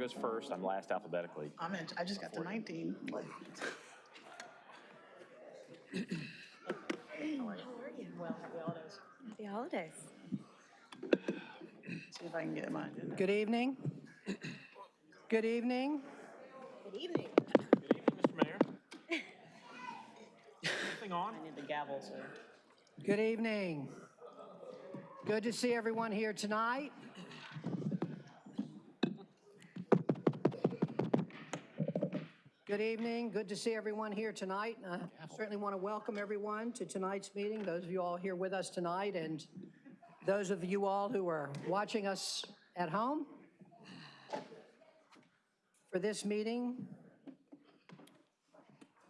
mayor goes first. I'm last alphabetically. I'm in, I just got to 19. Like, Well, happy holidays. Happy holidays. See if I can get mine. Good evening. Good evening. Good evening. Good evening, Mr. Mayor. Anything on? I need the gavel, sir. Good evening. Good to see everyone here tonight. Good evening. Good to see everyone here tonight. I certainly want to welcome everyone to tonight's meeting, those of you all here with us tonight, and those of you all who are watching us at home. For this meeting,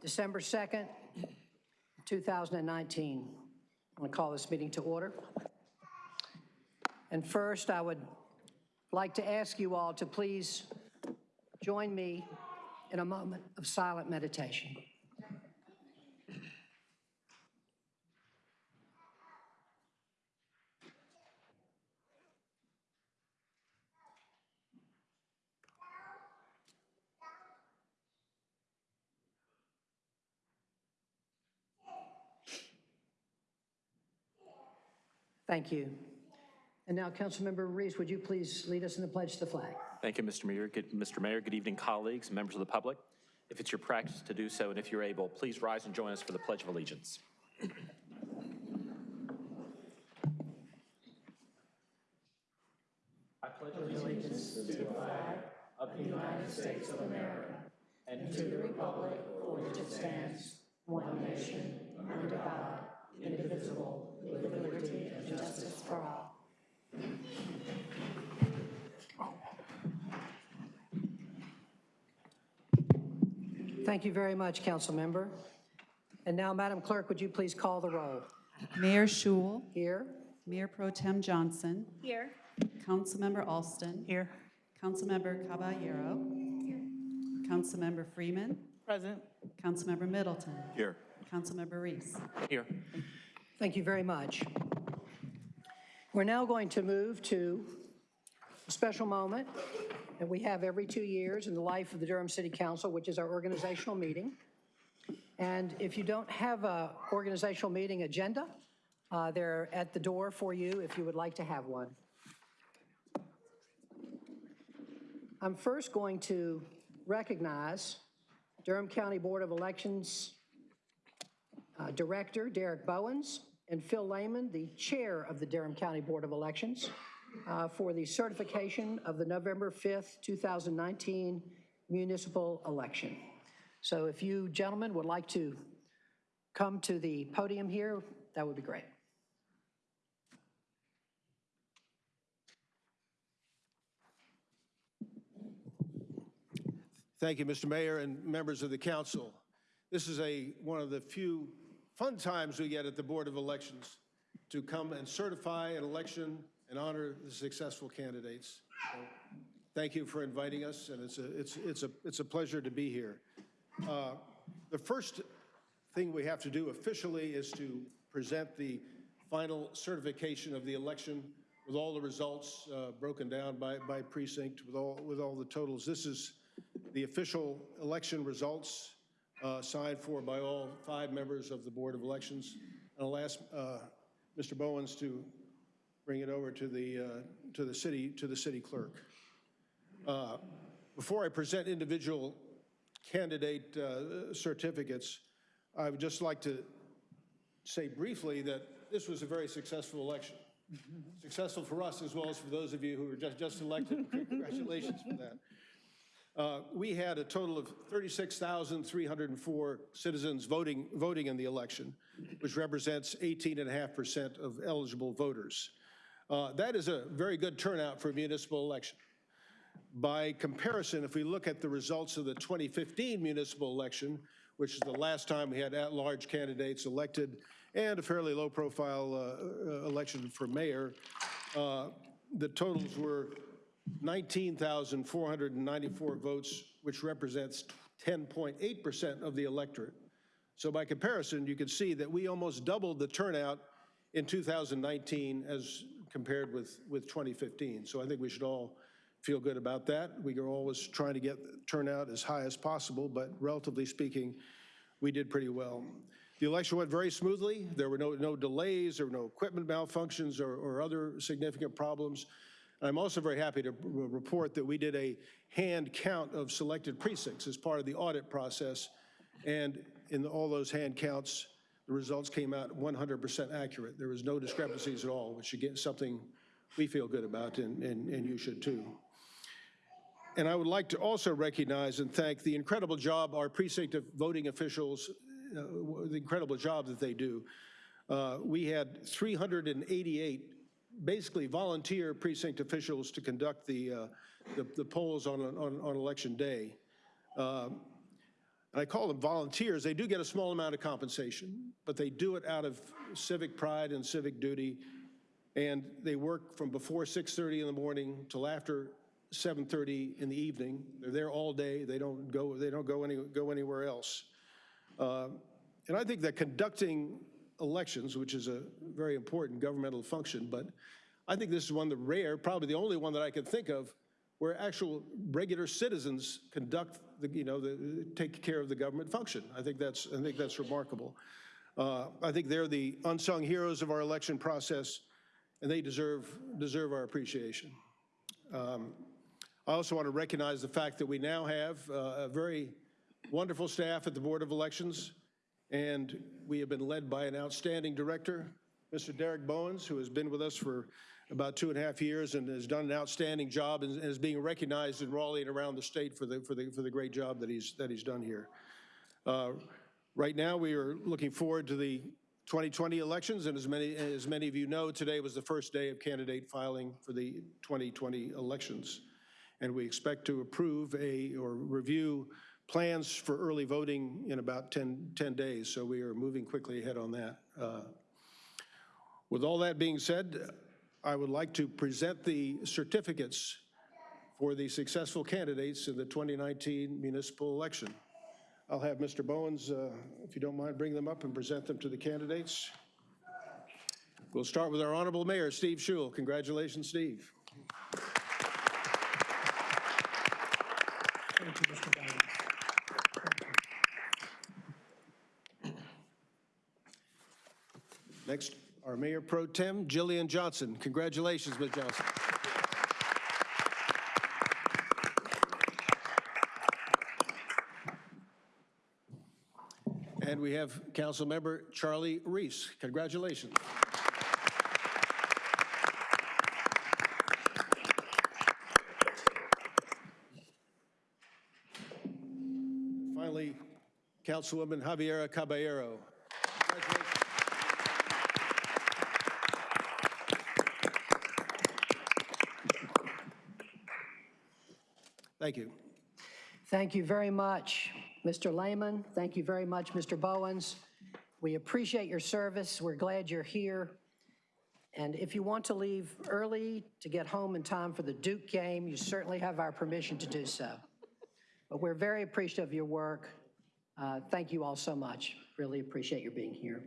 December 2nd, 2019. I'm going to call this meeting to order. And first, I would like to ask you all to please join me in a moment of silent meditation. Thank you. And now, Councilmember Reece, would you please lead us in the pledge to the flag? Thank you, Mr. Mayor. Good, Mr. Mayor, good evening, colleagues, members of the public. If it's your practice to do so, and if you're able, please rise and join us for the Pledge of Allegiance. I pledge allegiance to the flag of the United States of America and to the republic for which it stands, one nation, under God, indivisible, with liberty and justice for all. Thank you very much, Council Member. And now, Madam Clerk, would you please call the roll? Mayor Schewel, Here? Mayor Pro Tem Johnson, Here. Councilmember Alston. Here. Councilmember Caballero. Here. Councilmember Freeman. Present. Councilmember Middleton. Here. Councilmember Reece. Here. Thank you very much. We're now going to move to a special moment that we have every two years in the life of the Durham City Council, which is our organizational meeting. And if you don't have a organizational meeting agenda, uh, they're at the door for you if you would like to have one. I'm first going to recognize Durham County Board of Elections uh, Director Derek Bowens, and Phil Lehman, the Chair of the Durham County Board of Elections, uh, for the certification of the November 5th, 2019 municipal election. So if you gentlemen would like to come to the podium here, that would be great. Thank you, Mr. Mayor and members of the council. This is a, one of the few fun times we get at the Board of Elections to come and certify an election and honor the successful candidates. So, Thank you for inviting us, and it's a, it's, it's a, it's a pleasure to be here. Uh, The first thing we have to do officially is to present the final certification of the election with all the results uh, broken down by, by precinct, with all, with all the totals. This is the official election results uh, signed for by all five members of the Board of Elections. And I'll ask uh, Mr. Bowens to bring it over to the, uh, to the city, to the city clerk. Uh, Before I present individual candidate uh, certificates, I would just like to say briefly that this was a very successful election. Successful for us as well as for those of you who were just, just elected. Congratulations for that. Uh, We had a total of 36,304 citizens voting, voting in the election, which represents 18.5% of eligible voters. Uh, That is a very good turnout for a municipal election. By comparison, if we look at the results of the 2015 municipal election, which is the last time we had at-large candidates elected, and a fairly low-profile uh, uh, election for mayor, uh, the totals were 19,494 votes, which represents 10.8% of the electorate. So by comparison, you can see that we almost doubled the turnout in 2019 as compared with, with 2015. So I think we should all feel good about that. We are always trying to get turnout as high as possible, but relatively speaking, we did pretty well. The election went very smoothly. There were no, no delays, there were no equipment malfunctions or, or other significant problems. I'm also very happy to report that we did a hand count of selected precincts as part of the audit process. And in all those hand counts, the results came out 100% accurate. There was no discrepancies at all, which again, something we feel good about, and, and, and you should too. And I would like to also recognize and thank the incredible job our precinct of voting officials, uh, the incredible job that they do. Uh, We had 388 basically volunteer precinct officials to conduct the, uh, the the polls on, on, on election day. Um, and I call them volunteers, they do get a small amount of compensation, but they do it out of civic pride and civic duty, and they work from before 6:30 in the morning till after 7:30 in the evening. They're there all day, they don't go, they don't go any, go anywhere else. Uh, And I think that conducting elections, which is a very important governmental function, but I think this is one of the rare, probably the only one that I can think of, where actual regular citizens conduct, the you know, the, take care of the government function. I think that's, I think that's remarkable. Uh, I think they're the unsung heroes of our election process, and they deserve, deserve our appreciation. Um, I also want to recognize the fact that we now have uh, a very wonderful staff at the Board of Elections, and we have been led by an outstanding director, Mr. Derek Bowens, who has been with us for about two and a half years and has done an outstanding job and is being recognized in Raleigh and around the state for the, for the, for the great job that he's, that he's done here. Uh, Right now, we are looking forward to the 2020 elections, and as many, as many of you know, today was the first day of candidate filing for the 2020 elections. And we expect to approve a, or review plans for early voting in about 10, 10 days, so we are moving quickly ahead on that. Uh, With all that being said, I would like to present the certificates for the successful candidates in the 2019 municipal election. I'll have Mr. Bowens, uh, if you don't mind, bring them up and present them to the candidates. We'll start with our honorable mayor, Steve Schewel. Congratulations, Steve. Thank you, Mr. Bowens. Next, our mayor pro tem, Jillian Johnson. Congratulations, Ms. Johnson. And we have council member Charlie Reece. Congratulations. Finally, Councilwoman Javiera Caballero. Congratulations. Thank you. Thank you very much, Mr. Lehman. Thank you very much, Mr. Bowens. We appreciate your service. We're glad you're here. And if you want to leave early to get home in time for the Duke game, you certainly have our permission to do so. But we're very appreciative of your work. Uh, Thank you all so much. Really appreciate your being here.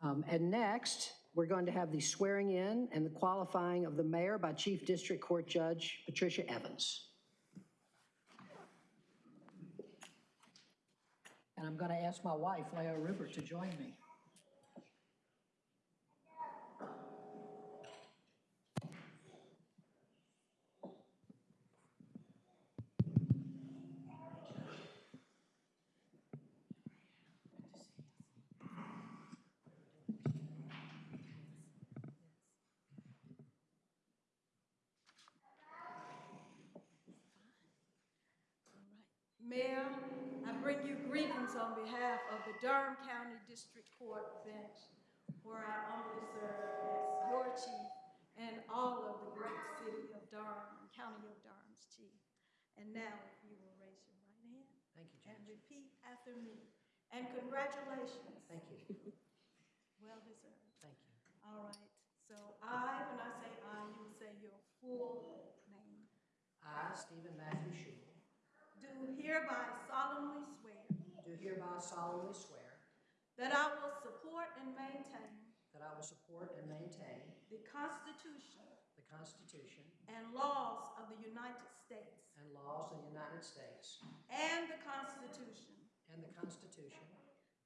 Um, And next, we're going to have the swearing in and the qualifying of the mayor by Chief District Court Judge Patricia Evans. I'm going to ask my wife, Lao Rubert, to join me. Mayor, I bring you greetings on behalf of the Durham County District Court bench, where I humbly serve as your chief and all of the great city of Durham and county of Durham's chief. And now, if you will raise your right hand. Thank you, And repeat after me. And congratulations. Thank you. Well deserved. Thank you. All right. So I, when I say I, you will say your full name. I, Stephen Matthew Schewel, Do hereby solemnly hereby solemnly swear that I will support and maintain that I will support and maintain the Constitution the Constitution and laws of the United States and laws of the United States and the Constitution and the Constitution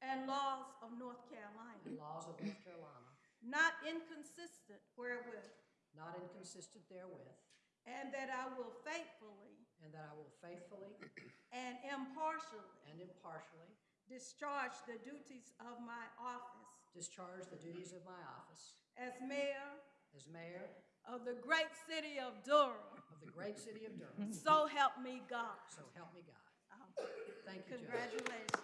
and laws of North Carolina, and laws of North Carolina, not inconsistent wherewith, not inconsistent therewith, and that I will faithfully and that I will faithfully and impartially and impartially discharge the duties of my office discharge the duties of my office as mayor as mayor of the great city of Durham. of the great city of Durham. So help me God. So help me God. Um, Thank you, Judge. Congratulations.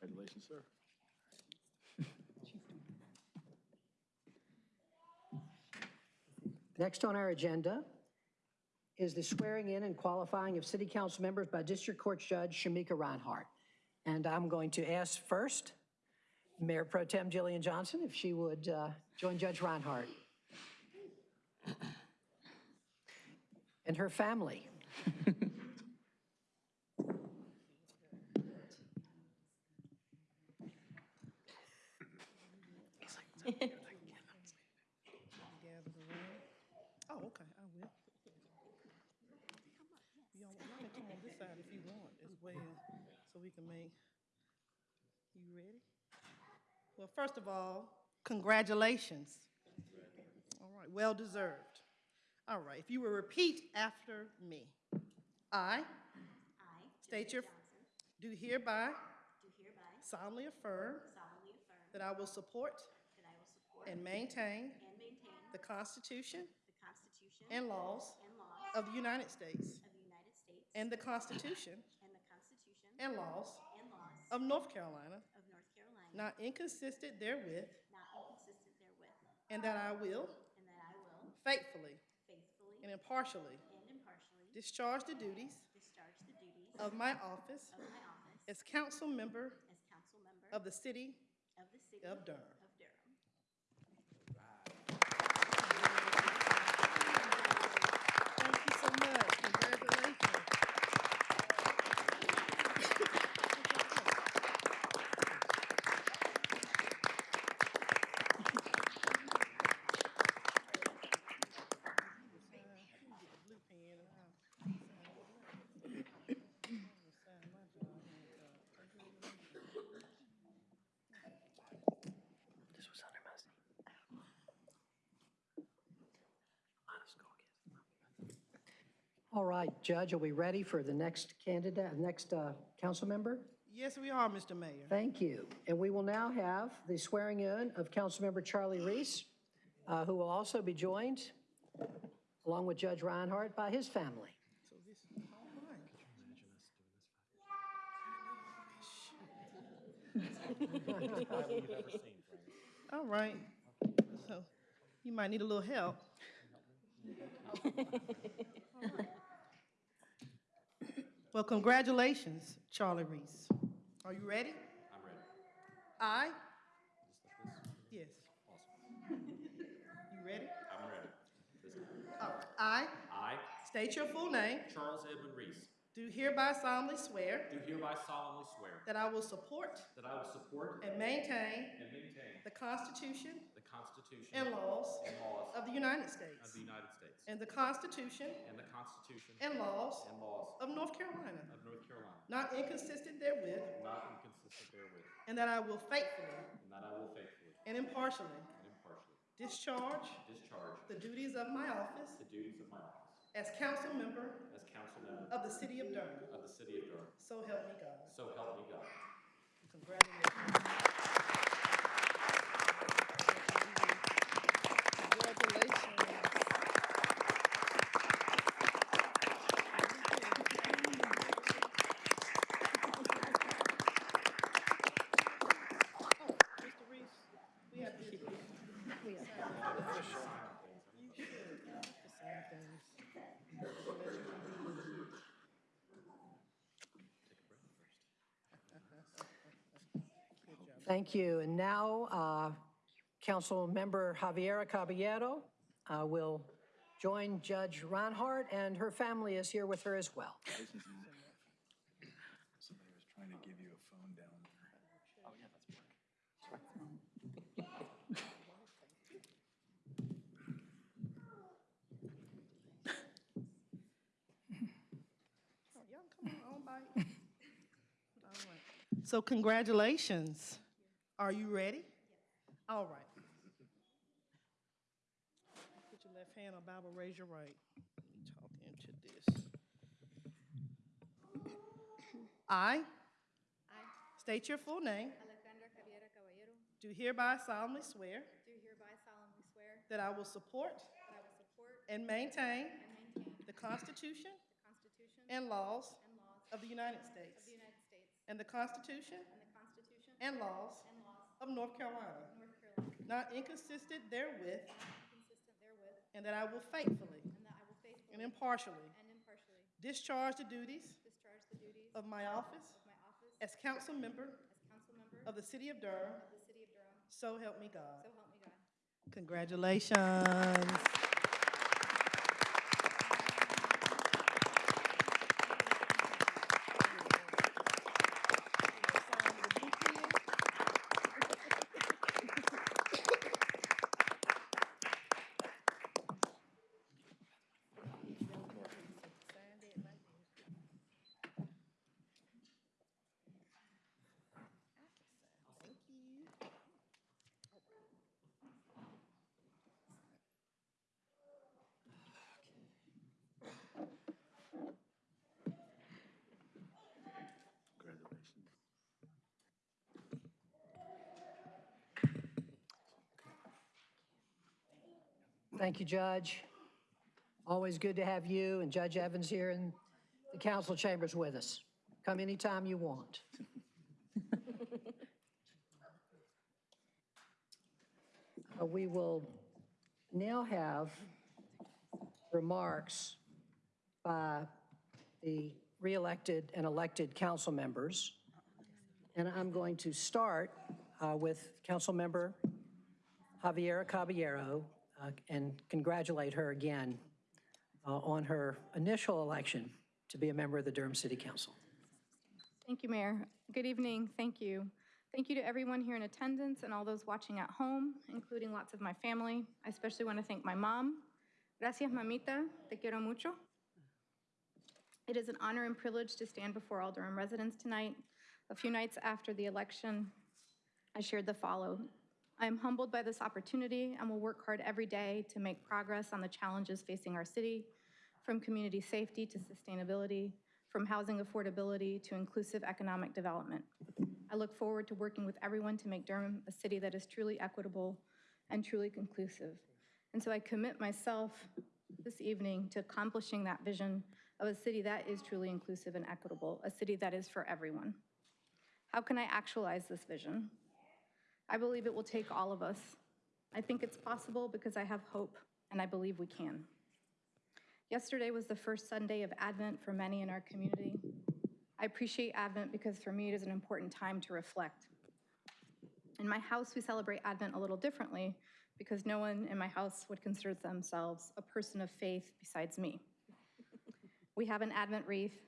Congratulations, sir. Next on our agenda is the swearing in and qualifying of city council members by District Court Judge Shamieka Rhinehart. And I'm going to ask first Mayor Pro Tem Jillian Johnson if she would uh, join Judge Rhinehart. And her family. Oh, okay, I will. Y'all, y'all can come on this side if you want as well, so we can make, you ready? Well, first of all, congratulations. All right, well deserved. All right, if you will repeat after me. I I, state your, do hereby do hereby solemnly affirm solemnly affirm that I will support that I will support and maintain and maintain the Constitution the Constitution and laws and laws of the United States of the United States and the Constitution and the Constitution and laws and laws of North Carolina, of North Carolina, not inconsistent therewith, not inconsistent therewith, and that I will and that I will faithfully and impartially and impartially discharge the duties discharge the duties of my office of my office as council member as council member of the city of the city of Durham. of Durham. Thank you so much. Congratulations. Blue pen and I'll sign my job. All right, Judge, are we ready for the next candidate, next uh, council member? Yes, we are, Mr. Mayor. Thank you. And we will now have the swearing in of Councilmember Charlie Reece, uh, who will also be joined, along with Judge Rhinehart, by his family. All right. All right, so you might need a little help. Well, congratulations, Charlie Reece. Are you ready? I'm ready. I, Just like this? yes. Awesome. You ready? I'm ready. This time. All right. I I, state your full name, Charles Edmund Reece, do hereby solemnly swear do hereby solemnly swear that I will support that I will support and maintain and maintain the Constitution the Constitution and laws and laws of the United States of the United States and the Constitution and the Constitution and laws and laws of North Carolina, of North Carolina, not inconsistent therewith, not inconsistent therewith, and that I will faithfully and that I will faithfully and impartially and impartially discharge discharge the duties of my office the duties of my office as council member as council member of the city of Durham. of the city of Durham. So help me God. So help me God. Congratulations. Congratulations. Oh, Mr. Reece, we have to keep it. You should. The same things. Thank you. And now, uh, Councilmember Javiera Caballero uh, will join Judge Rhinehart, and her family is here with her as well. Somebody was trying to give you a phone down there. Oh, yeah, that's work. Y'all come on, on by. All right. So congratulations. Are you ready? All right. Put your left hand on Bible, raise your right. Talk into this. I I, state your full name, Alejandra Javiera Caballero, do hereby solemnly swear do hereby solemnly swear that I will support that I will support and maintain and maintain the Constitution the Constitution and laws and laws of the United of States the United States and the Constitution and the Constitution and laws and laws of North Carolina, North Carolina, not inconsistent therewith, consistent therewith, and that I will faithfully and that I will faithfully and impartially and impartially discharge the duties discharge the duties of my office of my office as council member as council member of the city of Durham, of the city of Durham, so help me God. so help me God. Congratulations. Thank you, Judge. Always good to have you and Judge Evans here in the council chambers with us. Come anytime you want. Uh, We will now have remarks by the re-elected and elected council members. And I'm going to start uh, with Councilmember Javiera Caballero uh, and congratulate her again uh, on her initial election to be a member of the Durham City Council. Thank you, Mayor. Good evening. Thank you. Thank you to everyone here in attendance and all those watching at home, including lots of my family. I especially want to thank my mom. Gracias, mamita. Te quiero mucho. It is an honor and privilege to stand before all Durham residents tonight. A few nights after the election, I shared the follow. I am humbled by this opportunity and will work hard every day to make progress on the challenges facing our city, from community safety to sustainability, from housing affordability to inclusive economic development. I look forward to working with everyone to make Durham a city that is truly equitable and truly inclusive. And so I commit myself this evening to accomplishing that vision of a city that is truly inclusive and equitable, a city that is for everyone. How can I actualize this vision? I believe it will take all of us. I think it's possible because I have hope, and I believe we can. Yesterday was the first Sunday of Advent for many in our community. I appreciate Advent because for me it is an important time to reflect. In my house, we celebrate Advent a little differently because no one in my house would consider themselves a person of faith besides me. We have an Advent wreath,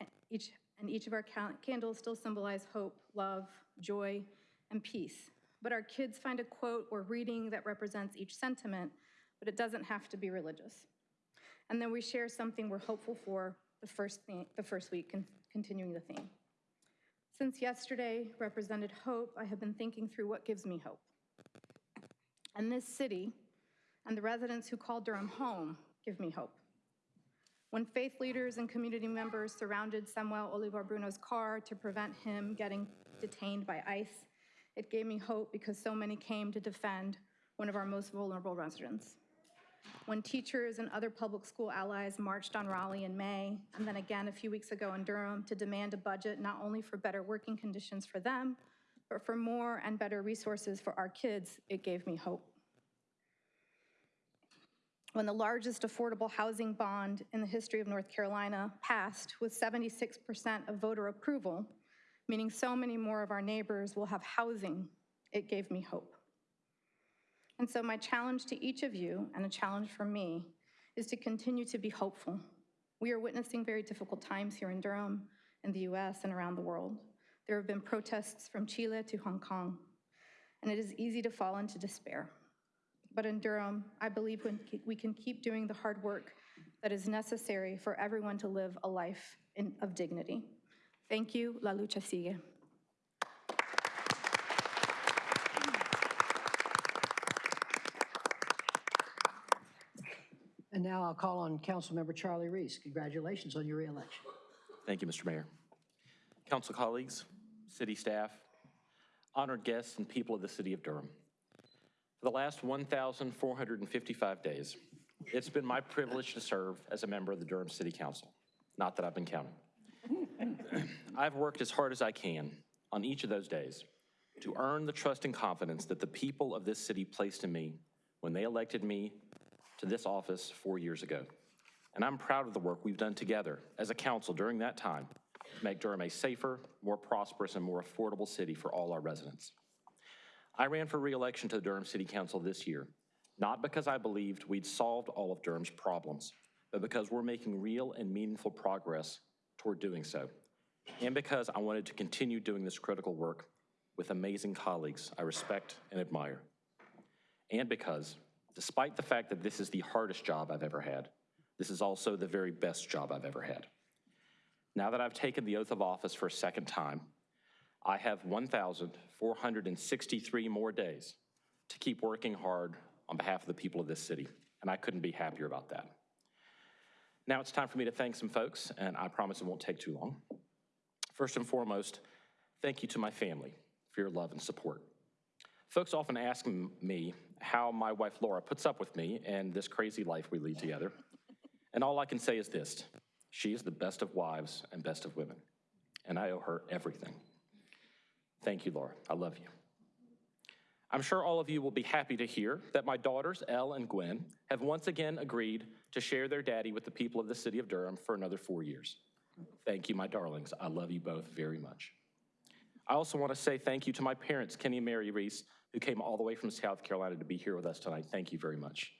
and each, and each of our candles still symbolize hope, love, joy, and peace. But our kids find a quote or reading that represents each sentiment, but it doesn't have to be religious. And then we share something we're hopeful for the first, thing, the first week, con- continuing the theme. Since yesterday represented hope, I have been thinking through what gives me hope. And this city and the residents who call Durham home give me hope. When faith leaders and community members surrounded Samuel Oliver-Bruno's car to prevent him getting detained by ICE, it gave me hope because so many came to defend one of our most vulnerable residents. When teachers and other public school allies marched on Raleigh in May, and then again a few weeks ago in Durham to demand a budget not only for better working conditions for them, but for more and better resources for our kids, it gave me hope. When the largest affordable housing bond in the history of North Carolina passed with 76% of voter approval, meaning so many more of our neighbors will have housing, it gave me hope. And so my challenge to each of you, and a challenge for me, is to continue to be hopeful. We are witnessing very difficult times here in Durham, in the US, and around the world. There have been protests from Chile to Hong Kong, and it is easy to fall into despair. But in Durham, I believe we- can keep doing the hard work that is necessary for everyone to live a life in- of dignity. Thank you. La lucha sigue. And now I'll call on Councilmember Charlie Reece. Congratulations on your reelection. Thank you, Mr. Mayor. Council colleagues, city staff, honored guests, and people of the city of Durham. For the last 1,455 days, it's been my privilege to serve as a member of the Durham City Council. Not that I've been counting. I've worked as hard as I can on each of those days to earn the trust and confidence that the people of this city placed in me when they elected me to this office four years ago. And I'm proud of the work we've done together as a council during that time to make Durham a safer, more prosperous, and more affordable city for all our residents. I ran for reelection to the Durham City Council this year, not because I believed we'd solved all of Durham's problems, but because we're making real and meaningful progress toward doing so, and because I wanted to continue doing this critical work with amazing colleagues I respect and admire, and because, despite the fact that this is the hardest job I've ever had, this is also the very best job I've ever had. Now that I've taken the oath of office for a second time, I have 1,463 more days to keep working hard on behalf of the people of this city, and I couldn't be happier about that. Now it's time for me to thank some folks, and I promise it won't take too long. First and foremost, thank you to my family for your love and support. Folks often ask me how my wife Laura puts up with me and this crazy life we lead together. And all I can say is this she is the best of wives and best of women, and I owe her everything. Thank you, Laura. I love you. I'm sure all of you will be happy to hear that my daughters, Elle and Gwen, have once again agreed to share their daddy with the people of the city of Durham for another four years. Thank you, my darlings. I love you both very much. I also want to say thank you to my parents, Kenny and Mary Reece, who came all the way from South Carolina to be here with us tonight. Thank you very much.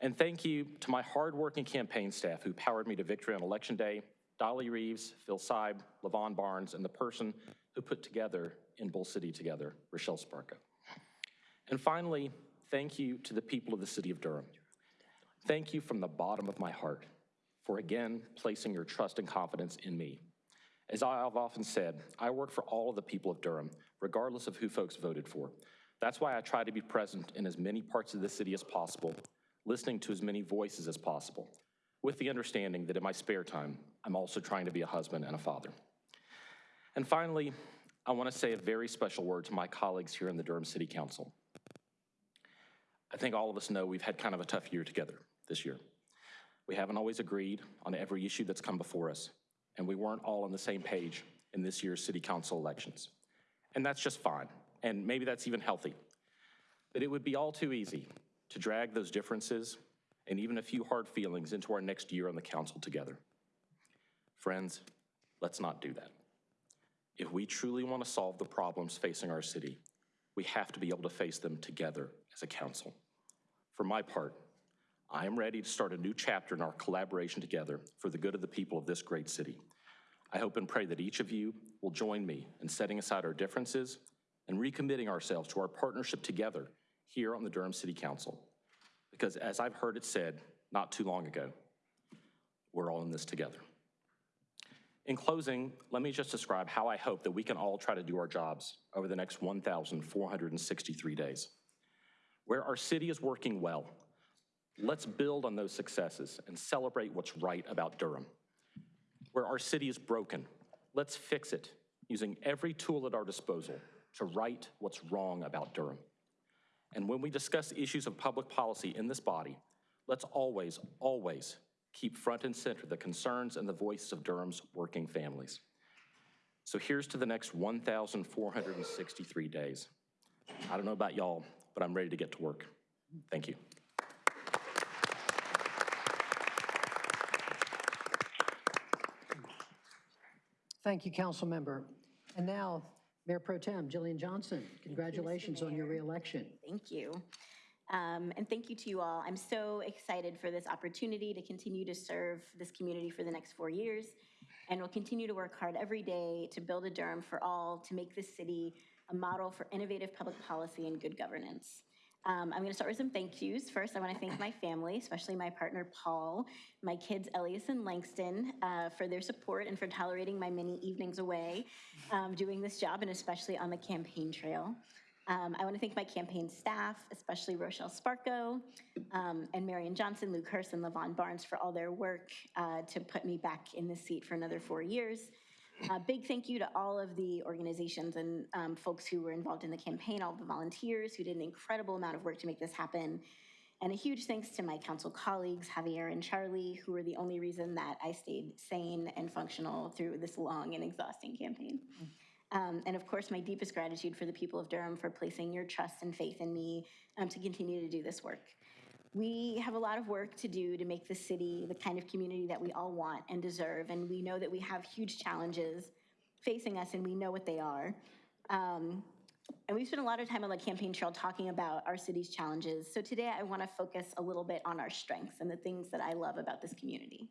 And thank you to my hardworking campaign staff who powered me to victory on Election Day, Dolly Reeves, Phil Seib, Levon Barnes, and the person who put together In Bull City Together, Rochelle Sparko. And finally, thank you to the people of the city of Durham. Thank you from the bottom of my heart for again placing your trust and confidence in me. As I have often said, I work for all of the people of Durham, regardless of who folks voted for. That's why I try to be present in as many parts of the city as possible, listening to as many voices as possible, with the understanding that in my spare time, I'm also trying to be a husband and a father. And finally, I want to say a very special word to my colleagues here in the Durham City Council. I think all of us know we've had kind of a tough year together this year. We haven't always agreed on every issue that's come before us, and we weren't all on the same page in this year's city council elections. And that's just fine, and maybe that's even healthy. But it would be all too easy to drag those differences and even a few hard feelings into our next year on the council together. Friends, let's not do that. If we truly want to solve the problems facing our city, we have to be able to face them together as a council. For my part, I am ready to start a new chapter in our collaboration together for the good of the people of this great city. I hope and pray that each of you will join me in setting aside our differences and recommitting ourselves to our partnership together here on the Durham City Council. Because as I've heard it said not too long ago, we're all in this together. In closing, let me just describe how I hope that we can all try to do our jobs over the next 1,463 days. Where our city is working well, Let's build on those successes and celebrate what's right about Durham. Where our city is broken, let's fix it using every tool at our disposal to right what's wrong about Durham. And when we discuss issues of public policy in this body, let's always, always keep front and center the concerns and the voices of Durham's working families. So here's to the next 1,463 days. I don't know about y'all, but I'm ready to get to work. Thank you. Thank you, council member. And now, Mayor Pro Tem Jillian Johnson, congratulations on your reelection. Thank you. Um, And thank you to you all. I'm so excited for this opportunity to continue to serve this community for the next four years. And we'll continue to work hard every day to build a Durham for all, to make this city a model for innovative public policy and good governance. Um, I'm going to start with some thank yous. First, I want to thank my family, especially my partner Paul, my kids Elias and Langston, uh, for their support and for tolerating my many evenings away um, doing this job, and especially on the campaign trail. Um, I want to thank my campaign staff, especially Rochelle Sparko, um, and Marion Johnson, Luke Hurst, and Levon Barnes for all their work uh, to put me back in this seat for another four years. A big thank you to all of the organizations and um, folks who were involved in the campaign, all the volunteers who did an incredible amount of work to make this happen. And a huge thanks to my council colleagues, Javier and Charlie, who were the only reason that I stayed sane and functional through this long and exhausting campaign. Um, and of course, my deepest gratitude for the people of Durham for placing your trust and faith in me um, to continue to do this work. We have a lot of work to do to make the city the kind of community that we all want and deserve, and we know that we have huge challenges facing us, and we know what they are. Um, and we've spent a lot of time on the campaign trail talking about our city's challenges. So today I want to focus a little bit on our strengths and the things that I love about this community.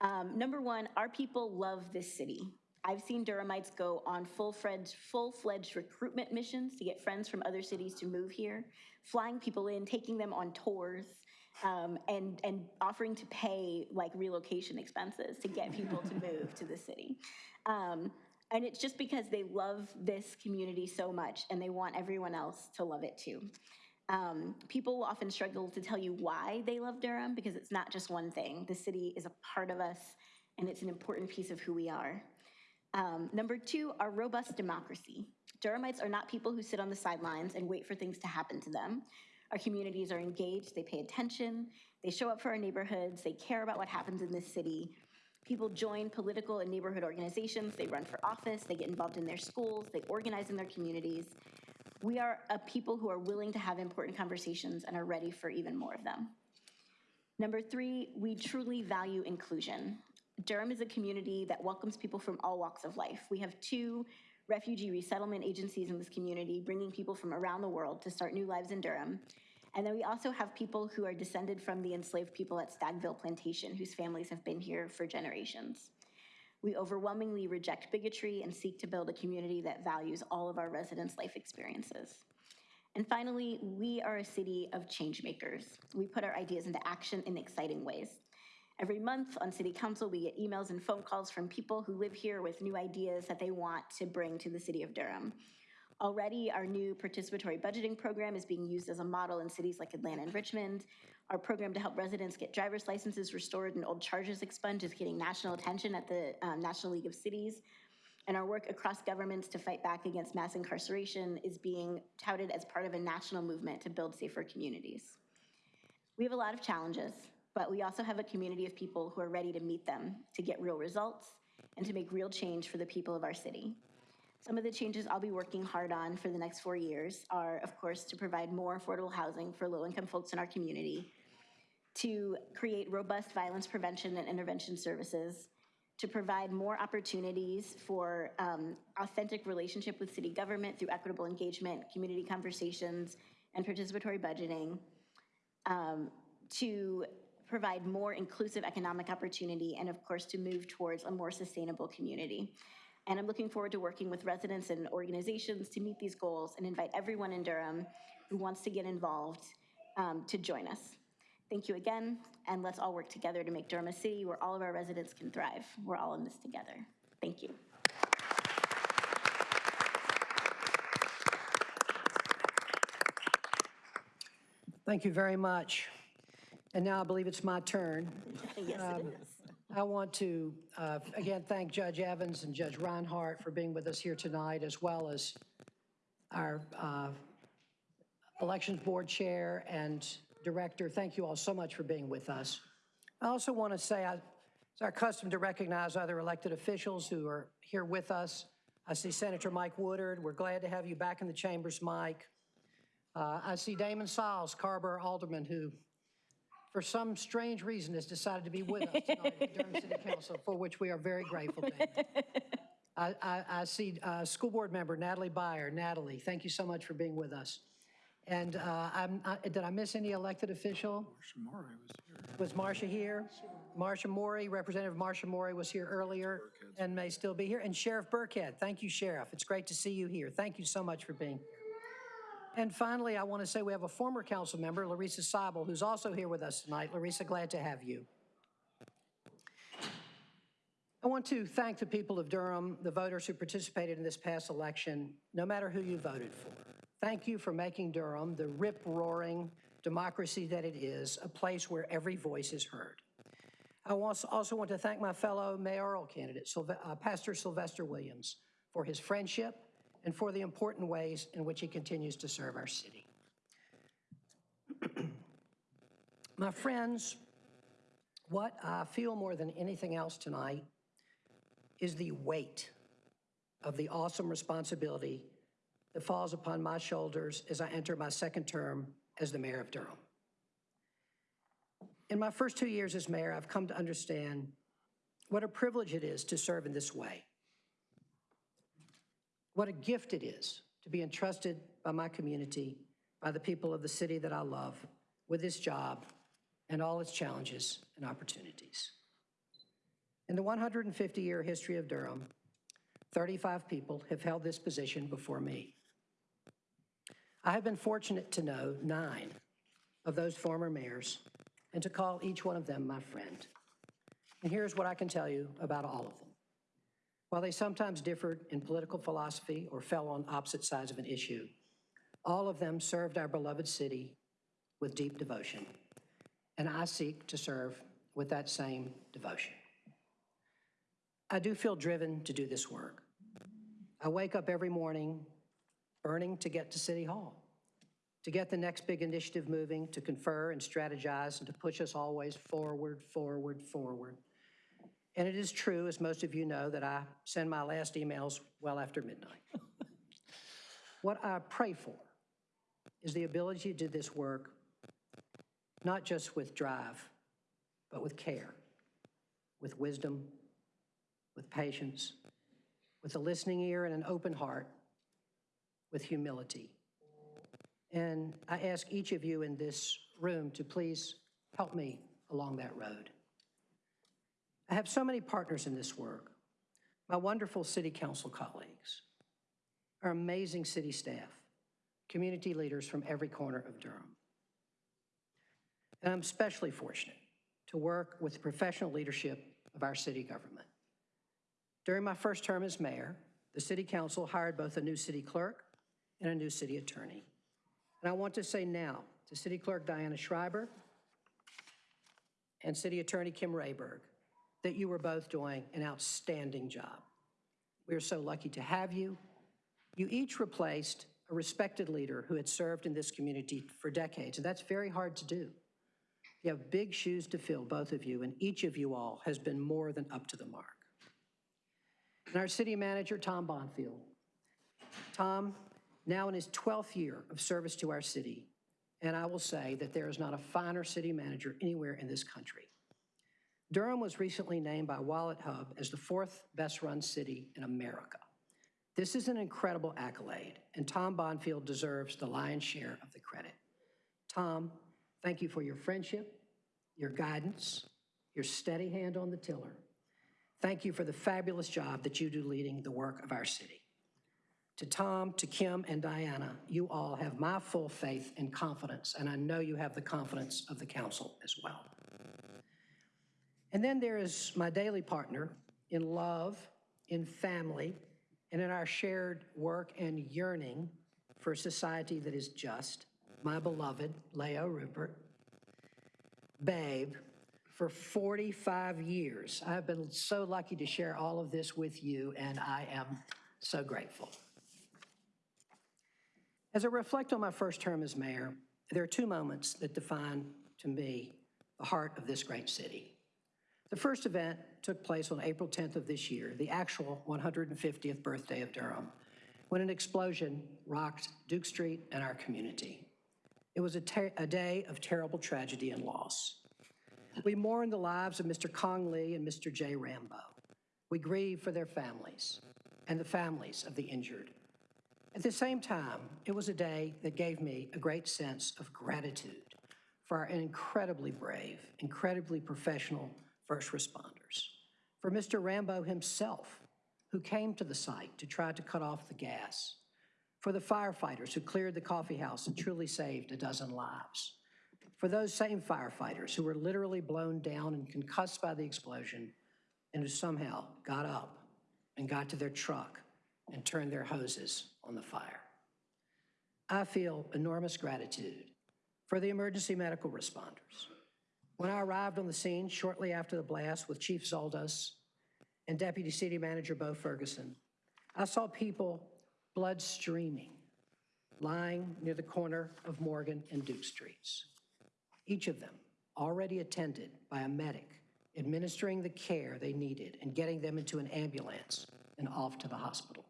Um, number one, our people love this city. I've seen Durhamites go on full-fledged, full-fledged recruitment missions to get friends from other cities to move here, flying people in, taking them on tours, um, and, and offering to pay like relocation expenses to get people to move to the city. Um, and it's just because they love this community so much and they want everyone else to love it too. Um, people often struggle to tell you why they love Durham because it's not just one thing. The city is a part of us and it's an important piece of who we are. Um, number two, our robust democracy. Durhamites are not people who sit on the sidelines and wait for things to happen to them. Our communities are engaged, they pay attention, they show up for our neighborhoods, they care about what happens in this city. People join political and neighborhood organizations, they run for office, they get involved in their schools, they organize in their communities. We are a people who are willing to have important conversations and are ready for even more of them. Number three, we truly value inclusion. Durham is a community that welcomes people from all walks of life. We have two refugee resettlement agencies in this community, bringing people from around the world to start new lives in Durham. And then we also have people who are descended from the enslaved people at Stagville Plantation, whose families have been here for generations. We overwhelmingly reject bigotry and seek to build a community that values all of our residents' life experiences. And finally, we are a city of change makers. We put our ideas into action in exciting ways. Every month on city council, we get emails and phone calls from people who live here with new ideas that they want to bring to the city of Durham. Already, our new participatory budgeting program is being used as a model in cities like Atlanta and Richmond. Our program to help residents get driver's licenses restored and old charges expunged is getting national attention at the um, National League of Cities. And our work across governments to fight back against mass incarceration is being touted as part of a national movement to build safer communities. We have a lot of challenges, but we also have a community of people who are ready to meet them, to get real results, and to make real change for the people of our city. Some of the changes I'll be working hard on for the next four years are, of course, to provide more affordable housing for low-income folks in our community, to create robust violence prevention and intervention services, to provide more opportunities for um, authentic relationship with city government through equitable engagement, community conversations, and participatory budgeting, um, to provide more inclusive economic opportunity, and of course, to move towards a more sustainable community. And I'm looking forward to working with residents and organizations to meet these goals and invite everyone in Durham who wants to get involved um, to join us. Thank you again, and let's all work together to make Durham a city where all of our residents can thrive. We're all in this together. Thank you. Thank you very much. And now I believe it's my turn. Yes, it is. I want to, uh, again, thank Judge Evans and Judge Rhinehart for being with us here tonight, as well as our uh, Elections Board Chair and Director. Thank you all so much for being with us. I also want to say, I- it's our custom to recognize other elected officials who are here with us. I see Senator Mike Woodard. We're glad to have you back in the chambers, Mike. Uh, I see Damon Seils, Carrboro Alderman, who for some strange reason, has decided to be with us tonight at the Durham City Council, for which we are very grateful to. I, I, I see uh, School Board Member Natalie Beyer. Natalie, thank you so much for being with us. And uh, I'm, I- did I miss any elected official? Shamari was here. Was Marcia here? Marcia Morey, Representative Marcia Morey was here earlier and may still be here. And Sheriff Birkhead, thank you, Sheriff. It's great to see you here. Thank you so much for being here. And finally, I want to say we have a former council member, Larissa Seibel, who's also here with us tonight. Larissa, glad to have you. I want to thank the people of Durham, the voters who participated in this past election, no matter who you voted for. Thank you for making Durham, the rip-roaring democracy that it is, a place where every voice is heard. I also want to thank my fellow mayoral candidate, uh, Pastor Sylvester Williams, for his friendship and for the important ways in which he continues to serve our city. My friends, what I feel more than anything else tonight is the weight of the awesome responsibility that falls upon my shoulders as I enter my second term as the mayor of Durham. In my first two years as mayor, I've come to understand what a privilege it is to serve in this way. What a gift it is to be entrusted by my community, by the people of the city that I love, with this job and all its challenges and opportunities. In the 150-year history of Durham, 35 people have held this position before me. I have been fortunate to know nine of those former mayors and to call each one of them my friend. And here's what I can tell you about all of them. While they sometimes differed in political philosophy or fell on opposite sides of an issue, all of them served our beloved city with deep devotion. And I seek to serve with that same devotion. I do feel driven to do this work. I wake up every morning burning to get to City Hall, to get the next big initiative moving, to confer and strategize, and to push us always forward, forward, forward. And it is true, as most of you know, that I send my last emails well after midnight. what I pray for is the ability to do this work not just with drive, but with care, with wisdom, with patience, with a listening ear and an open heart, with humility. And I ask each of you in this room to please help me along that road. I have so many partners in this work. My wonderful city council colleagues, our amazing city staff, community leaders from every corner of Durham. And I'm especially fortunate to work with the professional leadership of our city government. During my first term as mayor, the city council hired both a new city clerk and a new city attorney. And I want to say now to City Clerk Diana Schreiber and City Attorney Kim Rehberg that you were both doing an outstanding job. We are so lucky to have you. You each replaced a respected leader who had served in this community for decades, and that's very hard to do. You have big shoes to fill, both of you, and each of you all has been more than up to the mark. And our city manager, Tom Bonfield. Tom, now in his 12th year of service to our city, and I will say that there is not a finer city manager anywhere in this country. Durham was recently named by Wallet Hub as the fourth best-run city in America. This is an incredible accolade, and Tom Bonfield deserves the lion's share of the credit. Tom, thank you for your friendship, your guidance, your steady hand on the tiller. Thank you for the fabulous job that you do leading the work of our city. To Tom, to Kim, and Diana, you all have my full faith and confidence, and I know you have the confidence of the council as well. And then there is my daily partner in love, in family, and in our shared work and yearning for a society that is just, my beloved Lao Rubert. babe for 45 years. I've been so lucky to share all of this with you, and I am so grateful. As I reflect on my first term as mayor, there are two moments that define, to me, the heart of this great city. The first event took place on April 10th of this year, the actual 150th birthday of Durham, when an explosion rocked Duke Street and our community. It was a, a day of terrible tragedy and loss. We mourn the lives of Mr. Kong Lee and Mr. Jay Rambeaut. We grieve for their families and the families of the injured. At the same time, it was a day that gave me a great sense of gratitude for our incredibly brave, incredibly professional first responders, for Mr. Rambeaut himself, who came to the site to try to cut off the gas, for the firefighters who cleared the coffee house and truly saved a dozen lives, for those same firefighters who were literally blown down and concussed by the explosion and who somehow got up and got to their truck and turned their hoses on the fire. I feel enormous gratitude for the emergency medical responders. When I arrived on the scene shortly after the blast with Chief Zoldos and Deputy City Manager Bo Ferguson, I saw people, blood streaming, lying near the corner of Morgan and Duke Streets. Each of them already attended by a medic administering the care they needed and getting them into an ambulance and off to the hospital.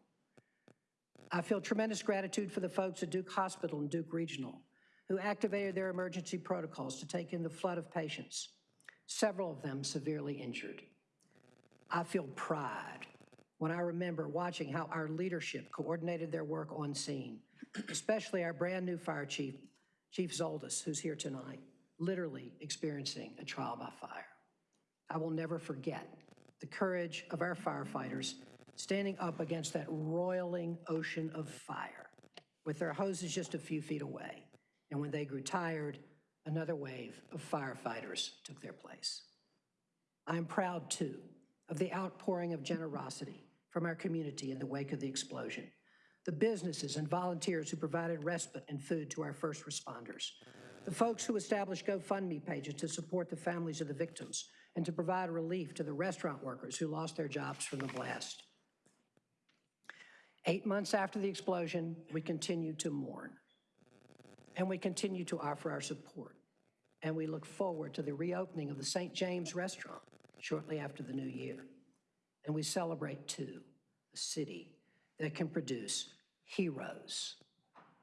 I feel tremendous gratitude for the folks at Duke Hospital and Duke Regional who activated their emergency protocols to take in the flood of patients, several of them severely injured. I feel pride when I remember watching how our leadership coordinated their work on scene, especially our brand-new fire chief, Chief Zoldos, who's here tonight, literally experiencing a trial by fire. I will never forget the courage of our firefighters standing up against that roiling ocean of fire with their hoses just a few feet away. And when they grew tired, another wave of firefighters took their place. I am proud, too, of the outpouring of generosity from our community in the wake of the explosion, the businesses and volunteers who provided respite and food to our first responders, the folks who established GoFundMe pages to support the families of the victims and to provide relief to the restaurant workers who lost their jobs from the blast. Eight months after the explosion, we continue to mourn. And we continue to offer our support. And we look forward to the reopening of the St. James Restaurant shortly after the new year. And we celebrate, too, a city that can produce heroes,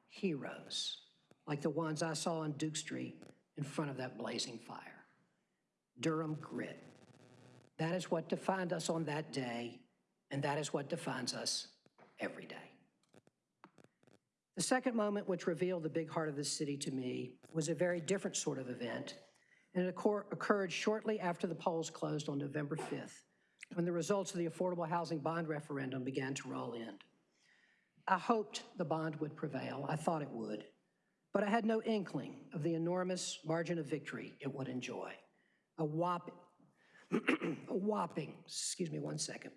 heroes, like the ones I saw on Duke Street in front of that blazing fire. Durham grit. That is what defined us on that day, and that is what defines us every day. The second moment which revealed the big heart of the city to me was a very different sort of event, and it occurred shortly after the polls closed on November 5th, when the results of the affordable housing bond referendum began to roll in. I hoped the bond would prevail. I thought it would. But I had no inkling of the enormous margin of victory it would enjoy. A whopping, a whopping, excuse me one second,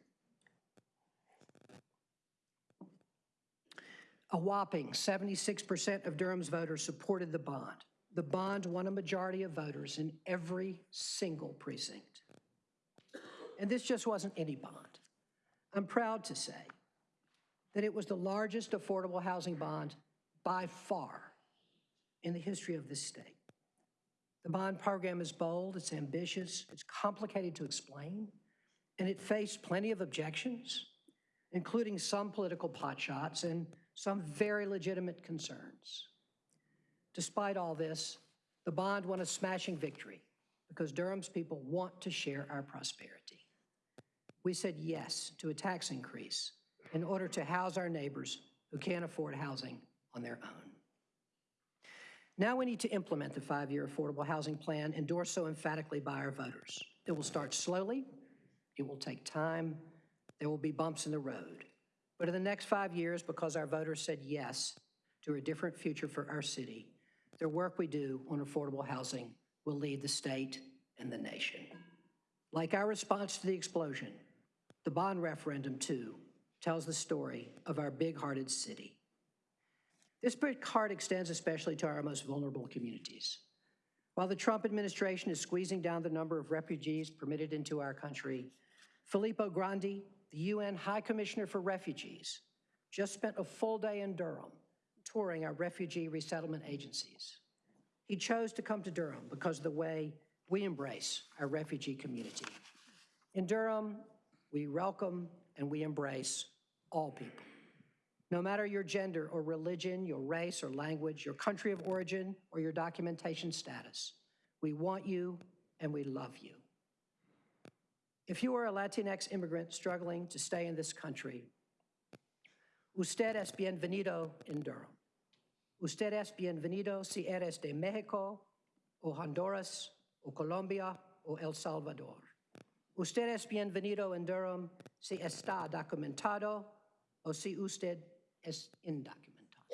A whopping 76% of Durham's voters supported the bond. The bond won a majority of voters in every single precinct. And this just wasn't any bond. I'm proud to say that it was the largest affordable housing bond by far in the history of this state. The bond program is bold, it's ambitious, it's complicated to explain, and it faced plenty of objections, including some political potshots and some very legitimate concerns. Despite all this, the bond won a smashing victory because Durham's people want to share our prosperity. We said yes to a tax increase in order to house our neighbors who can't afford housing on their own. Now we need to implement the five-year affordable housing plan endorsed so emphatically by our voters. It will start slowly, it will take time, there will be bumps in the road. But in the next five years, because our voters said yes to a different future for our city, the work we do on affordable housing will lead the state and the nation. Like our response to the explosion, the bond referendum, too, tells the story of our big-hearted city. This big heart extends especially to our most vulnerable communities. While the Trump administration is squeezing down the number of refugees permitted into our country, Filippo Grandi, the UN High Commissioner for Refugees, just spent a full day in Durham touring our refugee resettlement agencies. He chose to come to Durham because of the way we embrace our refugee community. In Durham, we welcome and we embrace all people. No matter your gender or religion, your race or language, your country of origin, or your documentation status, we want you and we love you. If you are a Latinx immigrant struggling to stay in this country, usted es bienvenido en Durham. Usted es bienvenido si eres de México, o Honduras, o Colombia, o El Salvador. Usted es bienvenido en Durham si está documentado o si usted es indocumentado.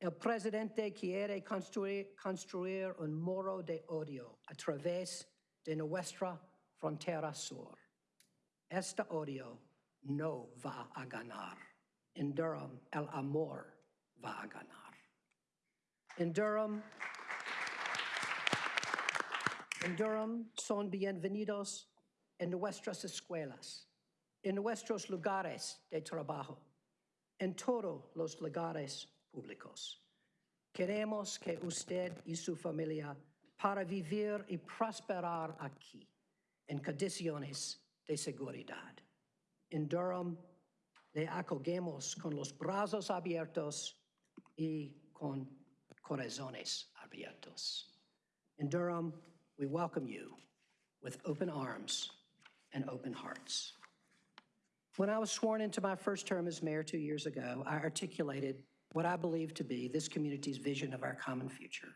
El presidente quiere construir, construir un muro de odio a través de nuestra frontera sur. Este odio no va a ganar. En Durham, el amor va a ganar. En Durham, en Durham son bienvenidos en nuestras escuelas, en nuestros lugares de trabajo, en todos los lugares públicos. Queremos que usted y su familia para vivir y prosperar aquí en condiciones de seguridad. En Durham le acogemos con los brazos abiertos y con corazones abiertos. In Durham, we welcome you with open arms and open hearts. When I was sworn into my first term as mayor two years ago, I articulated what I believe to be this community's vision of our common future,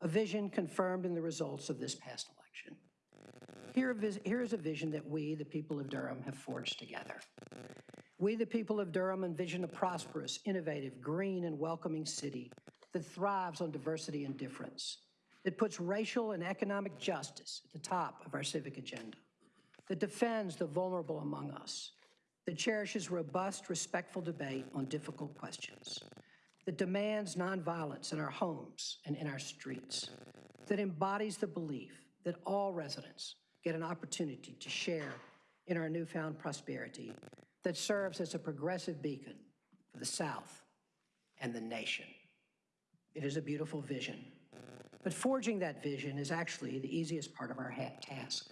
a vision confirmed in the results of this past election. Here here is a vision that we, the people of Durham, have forged together. We, the people of Durham, envision a prosperous, innovative, green, and welcoming city that thrives on diversity and difference, that puts racial and economic justice at the top of our civic agenda, that defends the vulnerable among us, that cherishes robust, respectful debate on difficult questions, that demands nonviolence in our homes and in our streets, that embodies the belief that all residents get an opportunity to share in our newfound prosperity, that serves as a progressive beacon for the South and the nation. It is a beautiful vision. But forging that vision is actually the easiest part of our task.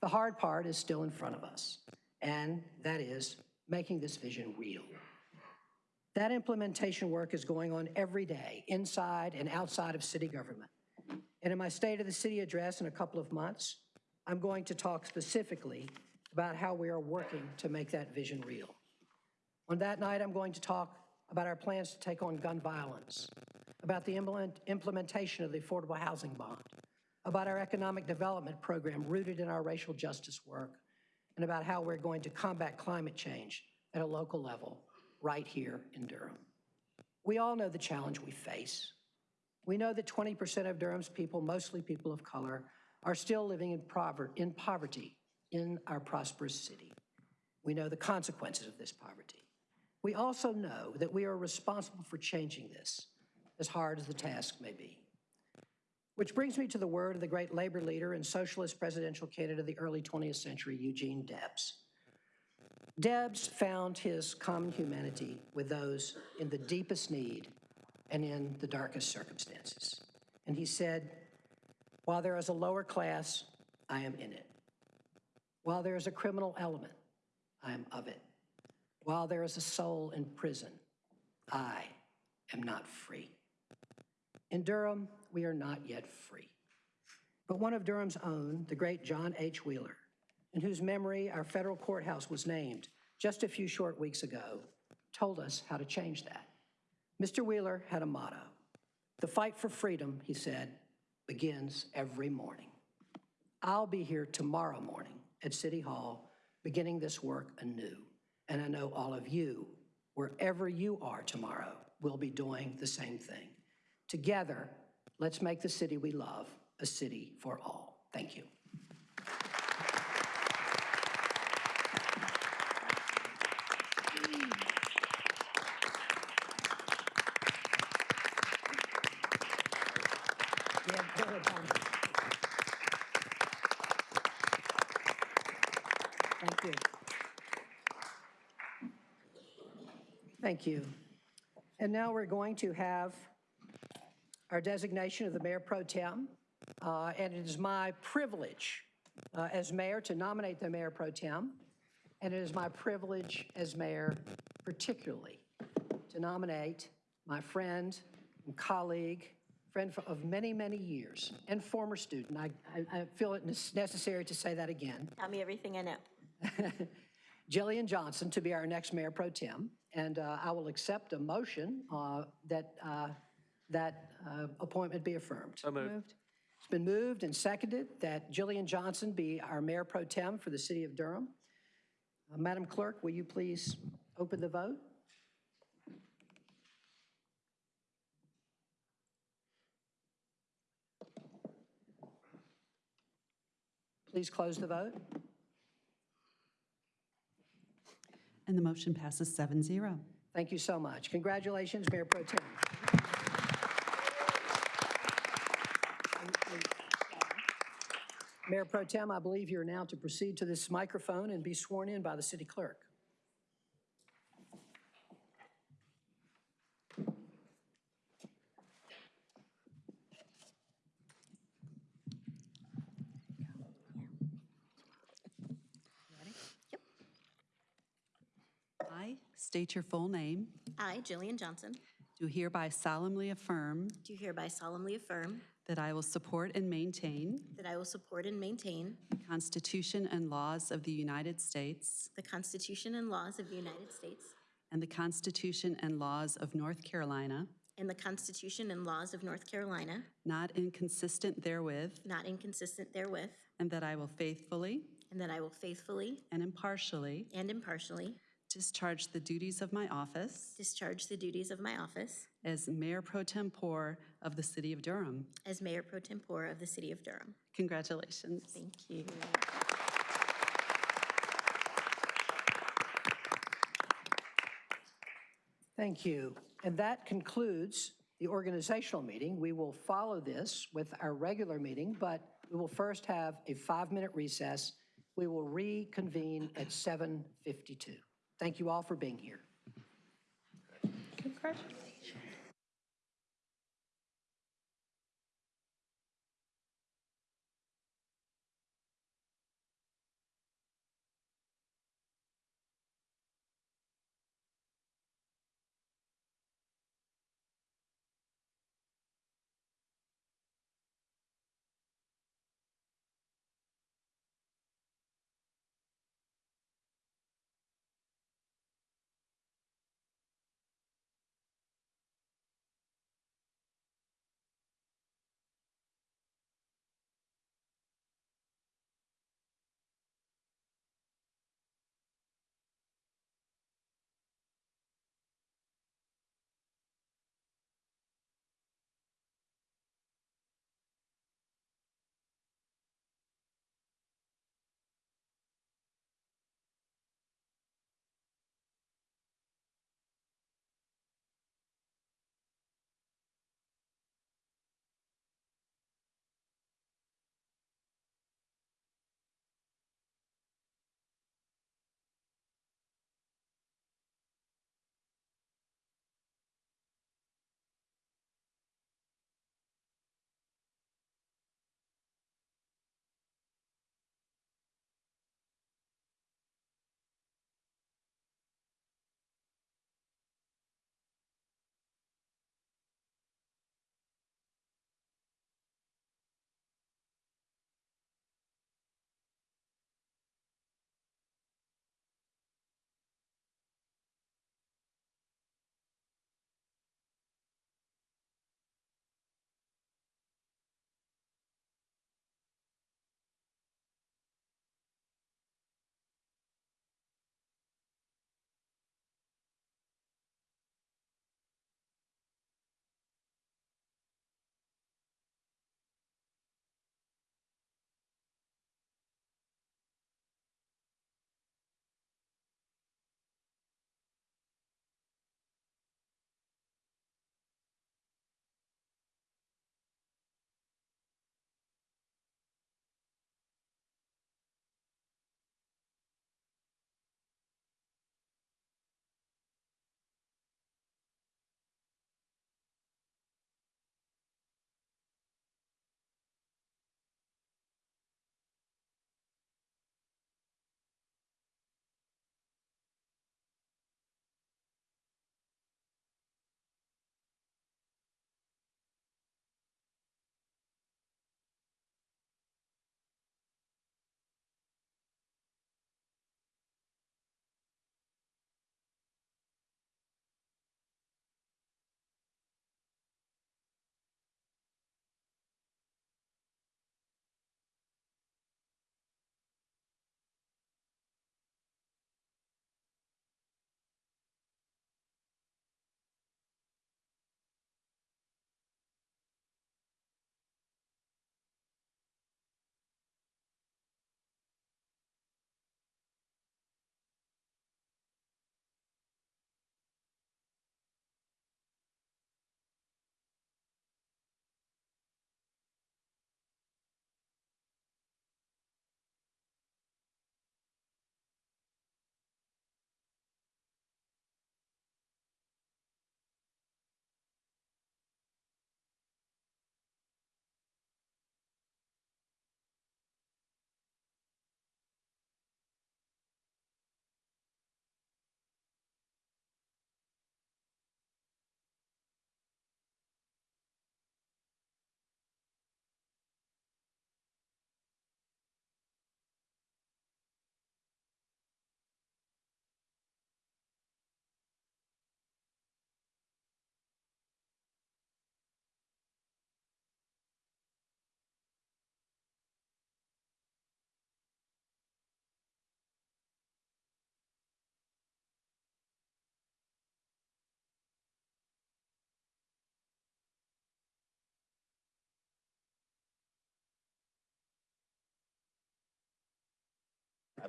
The hard part is still in front of us, and that is making this vision real. That implementation work is going on every day, inside and outside of city government. And in my State of the City address in a couple of months, I'm going to talk specifically about how we are working to make that vision real. On that night, I'm going to talk about our plans to take on gun violence, about the implement- implementation of the Affordable Housing Bond, about our economic development program rooted in our racial justice work, and about how we're going to combat climate change at a local level right here in Durham. We all know the challenge we face. We know that 20% of Durham's people, mostly people of color, are still living in in poverty in our prosperous city. We know the consequences of this poverty. We also know that we are responsible for changing this, as hard as the task may be. Which brings me to the word of the great labor leader and socialist presidential candidate of the early 20th century, Eugene Debs. Debs found his common humanity with those in the deepest need and in the darkest circumstances. And he said, While there is a lower class, I am in it. While there is a criminal element, I am of it. While there is a soul in prison, I am not free. In Durham, we are not yet free. But one of Durham's own, the great John H. Wheeler, in whose memory our federal courthouse was named just a few short weeks ago, told us how to change that. Mr. Wheeler had a motto. The fight for freedom, he said, begins every morning. I'll be here tomorrow morning at City Hall, beginning this work anew. And I know all of you, wherever you are tomorrow, will be doing the same thing. Together, let's make the city we love a city for all. Thank you. Yeah, Thank you. And now we're going to have our designation of the Mayor Pro Tem. Uh, And it is my privilege uh, as mayor to nominate the Mayor Pro Tem. And it is my privilege as mayor particularly to nominate my friend and colleague, friend of many, many years, and former student. I, I I feel it necessary to say that again. Tell me everything I know. Jillian Johnson to be our next mayor pro tem, and uh, I will accept a motion uh, that uh, that uh, appointment be affirmed. So moved. It's been moved and seconded that Jillian Johnson be our mayor pro tem for the city of Durham. Uh, Madam Clerk, will you please open the vote? Please close the vote. And the motion passes 7-0. Thank you so much. Congratulations, Mayor Pro Tem. Mayor Pro Tem, I believe you're now to proceed to this microphone and be sworn in by the city clerk. I state your full name, I, Jillian Johnson, do hereby solemnly affirm do hereby solemnly affirm that I will support and maintain that I will support and maintain the Constitution and laws of the United States the Constitution and laws of the United States and the Constitution and laws of North Carolina, and the Constitution and laws of North Carolina, not inconsistent therewith, not inconsistent therewith, and that I will faithfully and that I will faithfully and impartially and impartially discharge the duties of my office discharge the duties of my office as Mayor Pro Tempore of the City of Durham. as Mayor Pro Tempore of the City of Durham. Congratulations. Thank you. Thank you. And that concludes the organizational meeting. We will follow this with our regular meeting, but we will first have a five-minute recess. We will reconvene at 7:52. Thank you all for being here.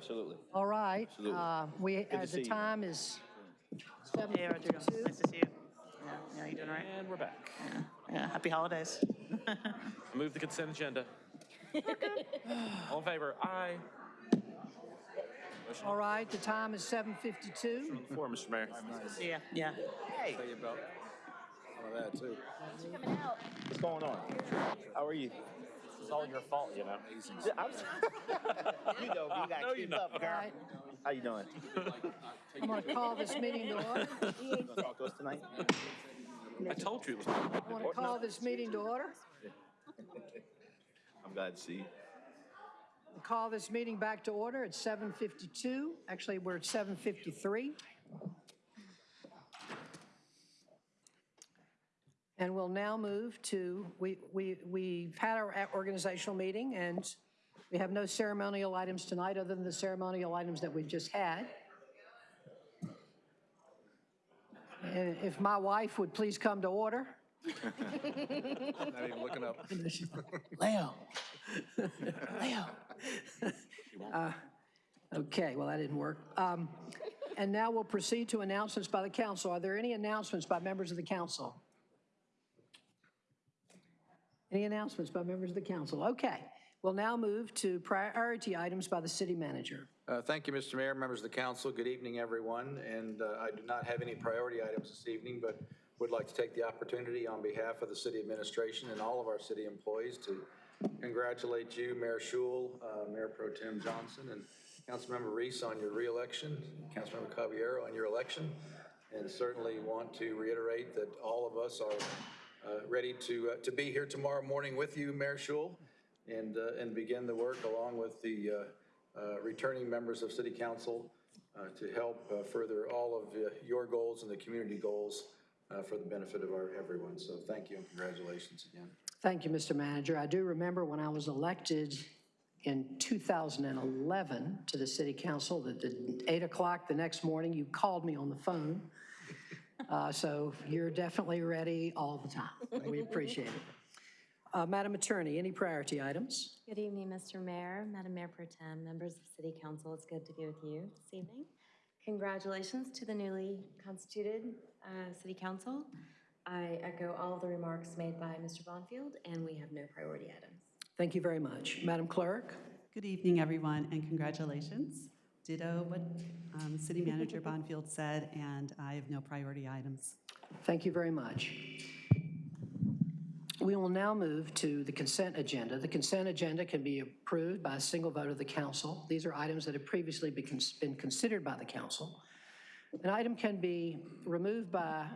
Absolutely. All right. Absolutely. uh, We, to uh, see the you. time is Hey, Rodrigo, nice to see you. Yeah, yeah, you doing all right? And we're back. Yeah, happy holidays. Move the consent agenda. All in favor? Aye. All right, the time is 7:52. On the floor, Mr. Mayor. Yeah, yeah. Hey. Tell you about some of that, too. What's going on? How are you? It's all your fault, you know. Yeah, I'm- you know, me, you No, gotta you keep up, girl. right, How you doing? I'm going to call this meeting to order. You gonna talk to us tonight? I told you it was. I want to call this meeting to order. I'm glad to see you. Call this meeting back to order at 7:52. Actually, we're at 7:53. And we'll now move to, we, we, we've had our organizational meeting, and we have no ceremonial items tonight, other than the ceremonial items that we've just had. And if my wife would please come to order. I'm Not even looking up. Lao. Lao. Uh, Okay, well, that didn't work. Um, And now we'll proceed to announcements by the council. Are there any announcements by members of the council? Any announcements by members of the council? Okay, we'll now move to priority items by the city manager. Uh, Thank you, Mr. Mayor, members of the council. Good evening, everyone. And uh, I do not have any priority items this evening, but would like to take the opportunity on behalf of the city administration and all of our city employees to congratulate you, Mayor Schewel, uh, Mayor Pro Tem Johnson, and Councilmember Reece on your reelection, Councilmember Caballero on your election, and certainly want to reiterate that all of us are uh, ready to, uh, to be here tomorrow morning with you, Mayor Schewel, and, uh, and begin the work along with the returning members of City Council to help further all of your goals and the community goals for the benefit of our, everyone. So thank you and congratulations again. Thank you, Mr. Manager. I do remember when I was elected in 2011 to the city council, that at 8 o'clock the next morning, you called me on the phone. Uh, So you're definitely ready all the time. We appreciate it. Uh, Madam Attorney, any priority items? Good evening, Mr. Mayor, Madam Mayor Pro Tem, members of City Council. It's good to be with you this evening. Congratulations to the newly constituted uh, City Council. I echo all the remarks made by Mr. Bonfield, and we have no priority items. Thank you very much. Madam Clerk? Good evening, everyone, and congratulations. Ditto what um, City Manager Bonfield said, and I have no priority items. Thank you very much. We will now move to the consent agenda. The consent agenda can be approved by a single vote of the council. These are items that have previously been considered by the council. An item can be removed by,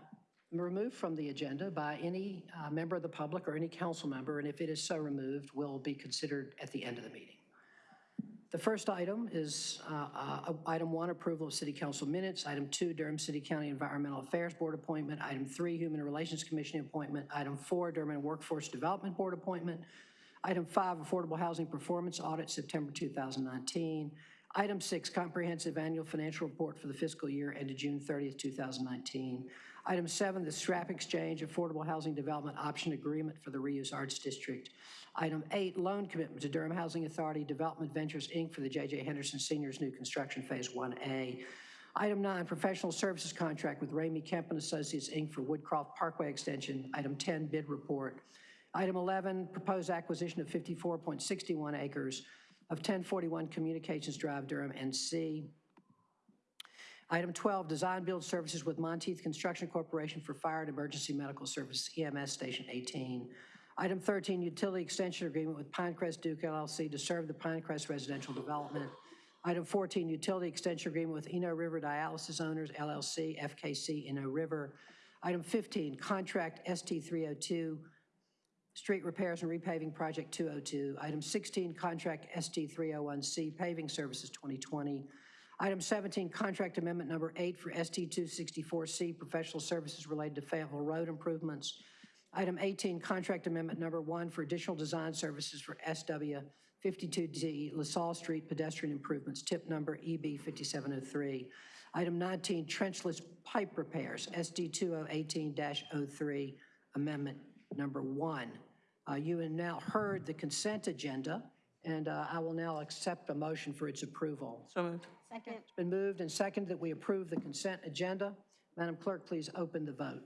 removed from the agenda by any uh, member of the public or any council member, and if it is so removed, will be considered at the end of the meeting. The first item is uh, uh, item one, approval of city council minutes. Item two, Durham City County Environmental Affairs Board appointment. Item three, Human Relations Commission appointment. Item four, Durham Workforce Development Board appointment. Item five, Affordable Housing Performance Audit, September 2019. Item six, Comprehensive Annual Financial Report for the fiscal year ended June 30th, 2019. Item seven, the Scrap Exchange Affordable Housing Development Option Agreement for the Reuse Arts District. Item eight, loan commitment to Durham Housing Authority Development Ventures, Inc. for the J.J. Henderson Seniors New Construction Phase 1A. Item nine, professional services contract with Ramey Kemp and Associates, Inc. for Woodcroft Parkway Extension. Item 10, bid report. Item 11, proposed acquisition of 54.61 acres of 1041 Communications Drive, Durham, NC. Item 12, design build services with Monteith Construction Corporation for Fire and Emergency Medical Service EMS Station 18. Item 13, utility extension agreement with Pinecrest Duke LLC to serve the Pinecrest residential development. Item 14, utility extension agreement with Eno River Dialysis Owners LLC, FKC Eno River. Item 15, contract ST302, street repairs and repaving project 202. Item 16, contract ST301C paving services 2020. Item 17, contract amendment number eight for ST264C professional services related to Fayetteville Road improvements. Item 18, contract amendment number one for additional design services for SW 52D LaSalle Street pedestrian improvements, tip number EB 5703. Item 19, trenchless pipe repairs, SD 2018-03, amendment number one. Uh, You have now heard the consent agenda, and uh, I will now accept a motion for its approval. So moved. Second. It's been moved and seconded that we approve the consent agenda. Madam Clerk, please open the vote.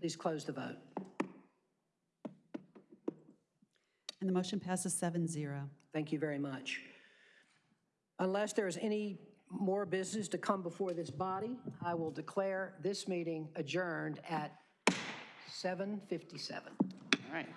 Please close the vote. And the motion passes 7-0. Thank you very much. Unless there is any more business to come before this body, I will declare this meeting adjourned at 7:57. All right.